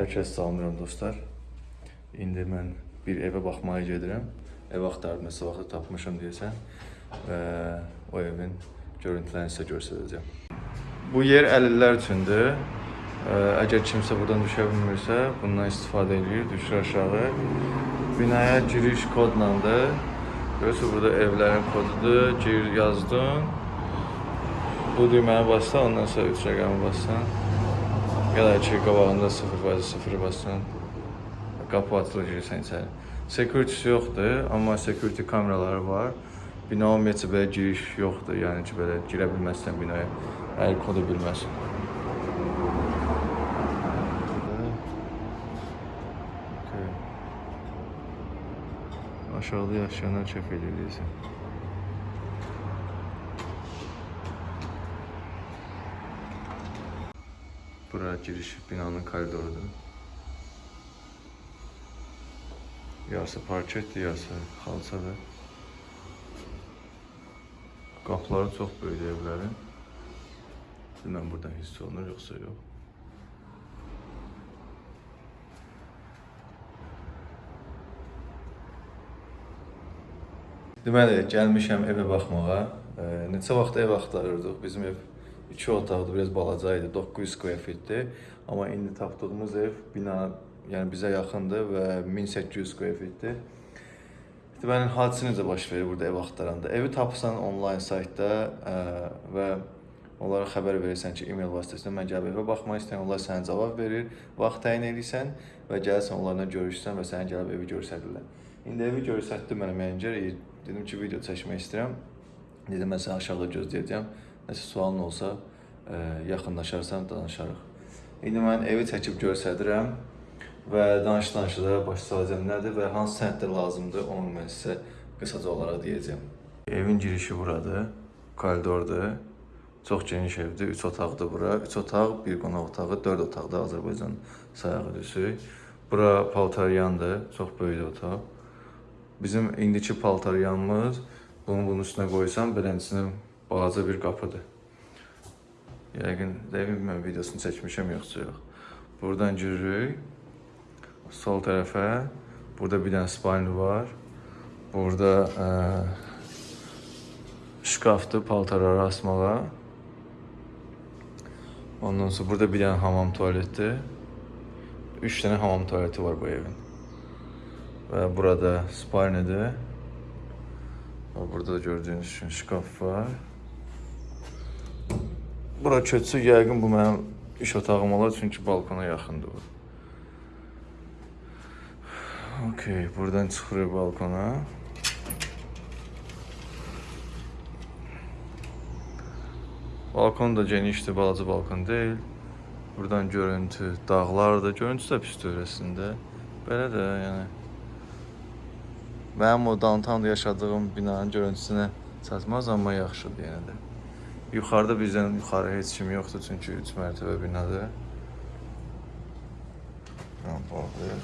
Hər kəs salamlayıram dostlar. İndi mən bir evə baxmağa gedirəm. Ev axtarıb nəsə vaxtı tapmışam deyəsən və o evin görüntülərini sizə göstərəcəm. Bu yer əlillər üçündür. Əgər kimsə buradan düşə bilmirsə, bundan istifadə edir, düşür aşağı. Binaya giriş kodlandır. Görürsüz burada evlərin kodudur. Gir yazdın. Bu düyməni bassan, ondan sonra 3 rəqəmi bassan. Ya da ki, qabağında 0 bazı 0 bassan. Qapı açılır girsən içəri. Security yoxdur, amma security kameraları var. Bina ümumiyyətcə belə giriş yoxdur, yəni ki, belə girə bilməzsən binaya, əgər kodu bilməzsən. Okay. Aşağıda yaşayanlar çəp edirsən. Bura giriş binanın koridorudur. Yarısı parketdir, yarısı xalçadır. Qapıları çox böyükdür evlərin. Bilməm buradan hiss olunur yoxsa yox. Deməli, gəlmişəm evə baxmağa. Neçə vaxt ev axtarırdıq. Bizim ev 2 otaqlı, biraz balaca idi, 900 square feetdir. Amma indi tapdığımız ev bina, yəni bizə yaxındır və 1800 square feetdir. Deməli, hadisə necə baş verir burada ev axtaranda? Evi tapsan onlayn saytda ə, və onlara xəbər verirsən ki, e-mail vasitəsilə mən gəlib evə baxmaq istəyirəm, onlar sənə cavab verir, vaxt təyin edirsən və gəlsən onlarla görüşsən və sənə gəlib evi göstərirlər. İndi evi göstərdi mənə menecər, dedim ki, video çəkmək istəyirəm. Dedim mən səni aşağıda gözləyəcəm. Nəsə sualın olsa, ə, yaxınlaşarsan danışarıq. İndi mən evi çəkib göstərirəm və danış-danışa da başlayacağam nədir və hansı sənədlər lazımdır, onu mən sizə qısaca olaraq deyəcəm. Evin girişi buradır, koridordur. Çox geniş evdir, 3 otaqdır bura. 3 otaq, bir qonaq otağı, 4 otaqda Azərbaycan sayağı düşür. Bura paltaryandır, çox böyük otaq. Bizim indiki paltaryanımız bunu bunun üstünə qoysam beləsinə balaca bir qapıdır. Yəqin, dəqiq mən videosunu çəkmişəm yoxsa yox. Buradan giririk. Sol tərəfə. Burada bir dənə spalni var. Burada ə, şkafdır paltarları asmağa. Ondan sonra burada bir dənə hamam tualetdir. 3 dənə hamam tualeti var bu evin. Və burada spalnidir. Burada da gördüyünüz kimi şkaf var. Bura köçsə yəqin bu mənim iş otağım olar çünki balkona yaxındır bu. Okey, buradan çıxırıq balkona. Balkon da genişdir, balaca balkon deyil. Buradan görüntü, dağlardır. Görüntüsü də pisdir əslində. Belə də, yəni Mənim o downtownda yaşadığım binanın görüntüsünə çatmaz, amma yaxşıdır yenə də. Yuxarıda bizdən yuxarı heç kim yoxdur, çünki 3 mərtəbə binadır. Rampadır.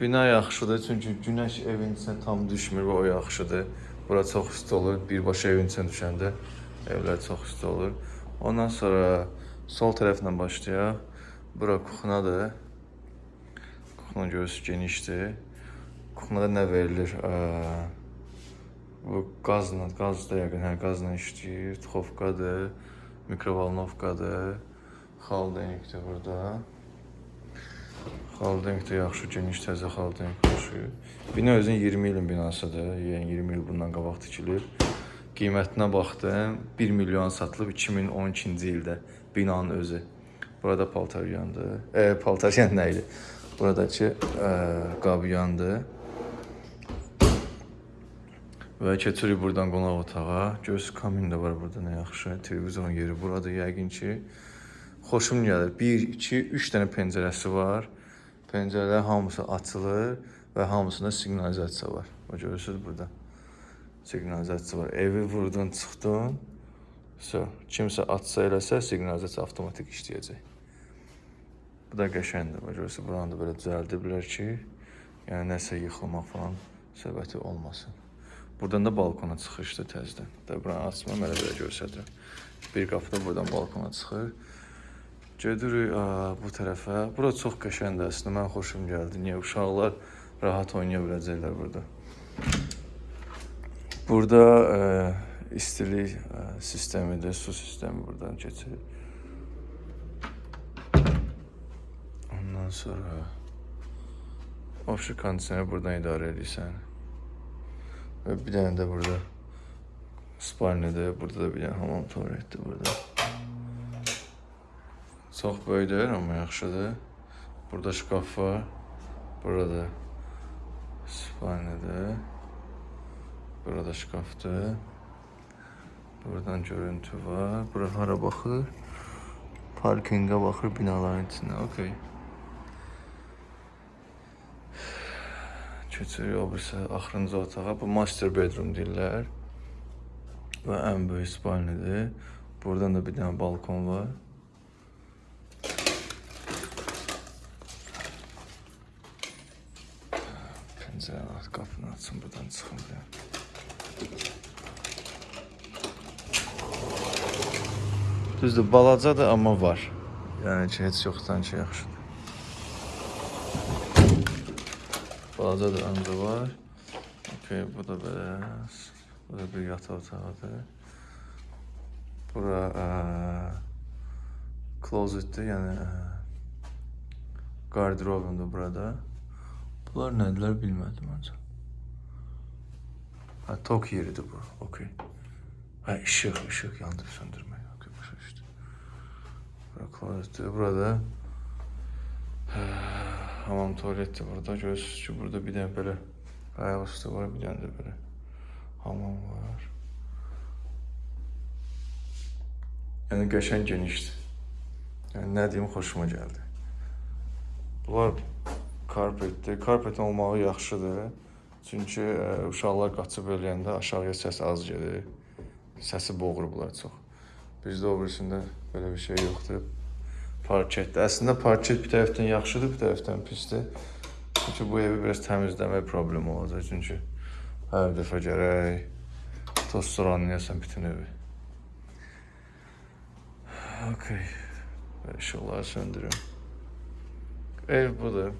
Bina yaxşıdır, çünki günəş evin içinə tam düşmür və o yaxşıdır. Bura çox isti olur, birbaşa evin içinə düşəndə evlər çox isti olur. Ondan sonra sol tərəfdən başlayaq. Bura kuxnadır. Kuxna görürsünüz genişdir. Kuxnada nə verilir? Ə, bu qazla, qaz da yəqin, hə, qazla işləyir. Tuxovkadır, mikrovalnovkadır. Xaldenikdir burada. Xaldenk də yaxşı, geniş təzə xaldenk yaxşı. Bina özün 20 ilin binasıdır. Yəni 20 il bundan qabaq tikilib. Qiymətinə baxdım. 1 milyon satılıb 2012-ci ildə binanın özü. Burada paltaryandır. E, paltaryan nə idi? Buradakı e, qabyandır. Və keçirik buradan qonaq otağa. Göz kamin də var burada nə yaxşı. Televizorun yeri buradır yəqin ki. Xoşum gəlir. 1, 2, 3 dənə pəncərəsi var. Pəncərələr hamısı açılır və hamısında siqnalizasiya var. O görürsüz burada. Siqnalizasiya var. Evi vurdun, çıxdın. So, kimsə açsa eləsə siqnalizasiya avtomatik işləyəcək. Bu da qəşəngdir. O görürsüz buranı da belə düzəldiblər ki, yəni nəsə yıxılmaq falan söhbəti olmasın. Buradan da balkona çıxışdır təzədən. Da buranı açmam, elə belə göstərirəm. Bir qapı da buradan balkona çıxır. Gedirik bu tərəfə. Bura çox qəşəngdir əslində. Mən xoşum gəldi. Niyə uşaqlar rahat oynaya biləcəklər burada. Burada ə, istilik ə, sistemidir, su sistemi buradan keçir. Ondan sonra Offshore kondisioner buradan idarə edirsən. Və bir dənə də burada spalnidir. Burada da bir dənə hamam tualetdir burada. Çox böyük deyil, amma yaxşıdır. Burada şkaf var. Burada spalnidir. Burada şkafdır. Buradan görüntü var. Bura hara baxır? Parkinqə baxır binaların içinə. Okay. Keçirik o birisi axırıncı otağa. Bu master bedroom deyirlər. Və ən böyük spalnidir. Buradan da bir dənə balkon var. Pəncərəni aç, qapını açın, buradan çıxın bir. Düzdür, balacadır, amma var. Yəni ki, heç yoxdan ki, yaxşıdır. Balacadır, ancaq var. Okay, bu da belə. Bu da bir yataq otağıdır. Bura ə, closetdir, yəni ə, qarderobundur burada. Bunlar nədirlər bilmədim ancaq. Ha, tok yeridir bu. Okay. Ha, işıq, işıq yandırıb söndürmək. Okay, başa düşdüm. Bura closetdir. Burada ə, hamam tualetdir burada. Görürsünüz ki, burada bir dənə belə ayaq üstü var, bir dənə də belə hamam var. Yəni qəşəng genişdir. Yəni nə deyim, xoşuma gəldi. Bunlar karpetdir. Karpet olmağı yaxşıdır. Çünki ə, uşaqlar qaçıb eləyəndə aşağıya səs az gedir. Səsi boğurublar çox. Bizdə o birisində belə bir şey yoxdur. Parketdir. Əslində parket bir tərəfdən yaxşıdır, bir tərəfdən pisdir. Çünki bu evi biraz təmizləmək problemi olacaq. Çünki hər dəfə gərək toz suranlayasan bütün evi. Okay. Və işıqları söndürüm. Ev budur.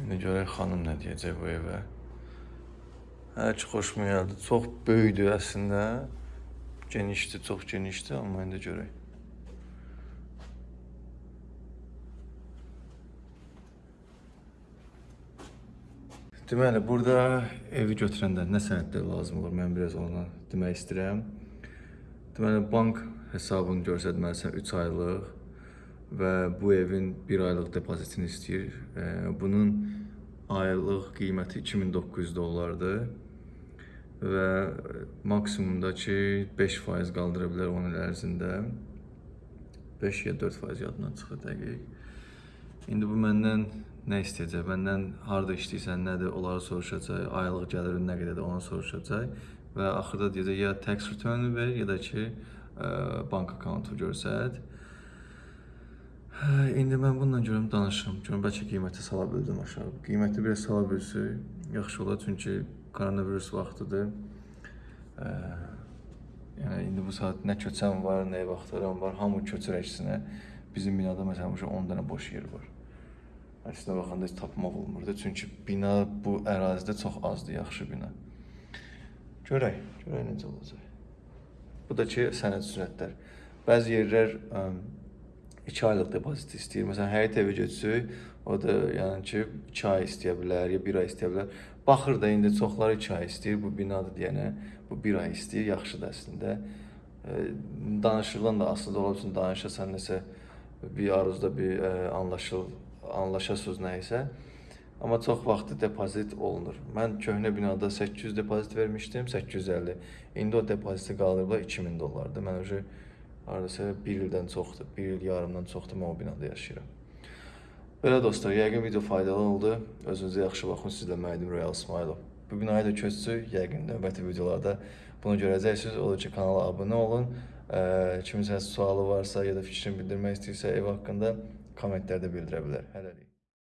İndi görək xanım nə deyəcək bu evə. Hər ki xoşuma gəldi. Çox böyükdür əslində. Genişdir, çox genişdir, amma indi görək. Deməli, burada evi götürəndə nə sənədlər lazım olur? Mən biraz ona demək istəyirəm. Deməli, bank hesabını göstərməlisən 3 aylıq və bu evin 1 aylıq depozitini istəyir. E, Bunun aylıq qiyməti 2900 dollardır və maksimumda ki 5% qaldıra bilər 10 il ərzində. 5 ya 4% yadımdan çıxır dəqiq. İndi bu məndən nə istəyəcək? Məndən harda işləyirsən, nədir, onları soruşacaq. Aylıq gəlirin nə qədərdir, onu soruşacaq və axırda deyəcək ya tax return ver, ya da ki ə, bank akkauntu göstər. Hə, İndi mən bununla görüm danışım. Görüm bəlkə qiyməti sala bildim aşağı. Qiyməti biraz sala bilsək yaxşı olar çünki koronavirus vaxtıdır. Ə, yəni indi bu saat nə köçən var, nə ev axtaran var, hamı köçür əksinə. Bizim binada məsələn uşaq 10 dənə boş yer var. Əslində baxanda heç tapmaq olmurdu. Çünki bina bu ərazidə çox azdır, yaxşı bina. Görək, görək necə olacaq. Bu da ki sənəd sürətlər. Bəzi yerlər 2 aylıq depozit istəyir. Məsələn, həyət evi götürsək, o da yəni ki 2 ay istəyə bilər, ya 1 ay istəyə bilər. Baxır da indi çoxları 2 ay istəyir. Bu binadır deyənə bu 1 ay istəyir. Yaxşıdır əslində. E, Danışıqdan da asılı ola bilsin, danışasan nəsə bir aruzda bir ə, anlaşıl anlaşasınız nə isə. Amma çox vaxtı depozit olunur. Mən köhnə binada 800 depozit vermişdim, 850. İndi o depoziti qaldırıblar 2000 dollardır. Mən öcə hardasa 1 ildən çoxdur, 1 il yarımdan çoxdur mən o binada yaşayıram. Belə dostlar, yəqin video faydalı oldu. Özünüzə yaxşı baxın. Sizlə mən idim Royal İsmailov. Bu binaya da köçsük, yəqin növbəti videolarda bunu görəcəksiniz. Odur ki, kanala abunə olun. Kiminsə sualı varsa ya da fikrini bildirmək istəyirsə ev haqqında komentlerde bildirebilir. Hələlik.